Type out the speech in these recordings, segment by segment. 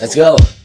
Let's go.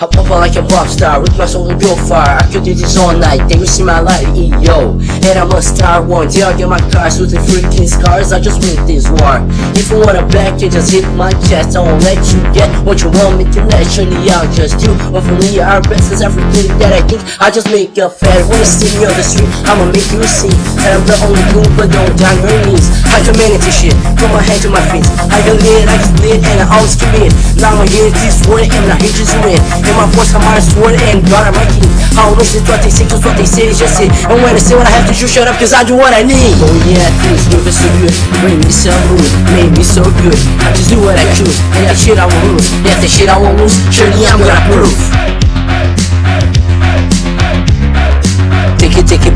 I pop out like a pop star with my soul to go far. I could do this all night, then you see my light, yo. And I'm a star one day I get my cars with the freaking scars. I just win this war. If you wanna back it, just hit my chest. I won't let you get what you want me to. Surely I'll just do. But for me, our best is everything that I think. I just make a fat. Wanna see me on the street, I'ma make you see. And I'm the only cool, but don't down your knees. I humanity shit, from my head to my feet. I can live, I can split, and I always commit. Now I'm here, this word, and I hate you to win. My voice, I'm my sword, and God, I'm my king. I don't listen to what they say, just it. And when I say what I have to do, shut up, cause I do what I need. Oh yeah, things moving so good, bring me some good, made me so good. I just do what I choose, and that shit I won't lose. Yeah, that shit I won't lose, surely I'm gonna prove.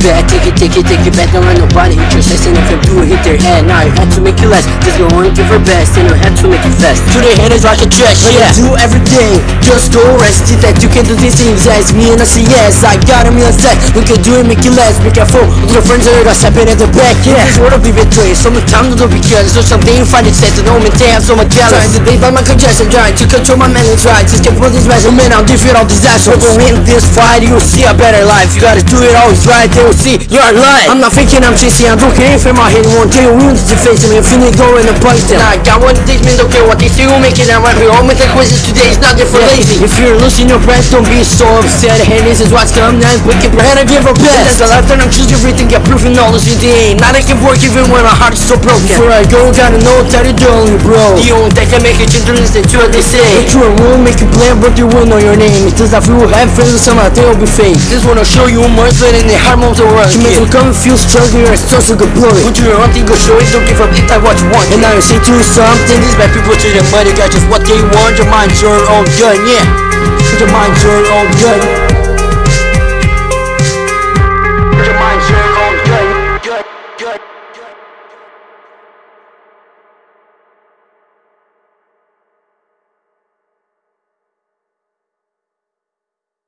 Take it, take it take it, take it, back. Don't let nobody hit your chest And if you do hit their head. Now you had to make it less Just go on, give her best. And you had to make it fast. To the haters like a trash, yeah. do everything Just go rest it. That you can do these things as me and I say yes. I got a million stacks We can do it, make it less Be careful. With your friends that are stepping at the back, yeah. This world will be betrayed Sometimes don't be careless So something you find it. To know me, they have so much jealous. Trying to date by my congestion Trying to control my mental rights Just get put this mess Man, I'll defeat all disasters We'll win this fight You'll see a better life. You gotta do it always right They will see you're alive I'm not thinking I'm chasing I'm looking for my head One day you to face me Infinity go in the point And I got one of these men Don't care what they say We'll make it I'm right here All my quizzes today is not there for lazy. If you're losing your breath Don't be so upset. Hey, this is what's coming next We keep your head and give our best. That's the life that I'm choosing everything Get proof and knowledge in the aim Not I can work even when my heart is so broken. Before I go gotta know that you're only bro. The only that can make a change listen to what they say. But you won't make a plan but you will know your name. It does not feel have friends some of them will be fake. Just wanna show you more than in the hard moments You make me come and feel stronger You're such a good blow Put your own thing go show it Don't give up if I you want And now you say to something These bad people to their money Got just what they want. Your mind's your own gun, yeah. Your mind's your own gun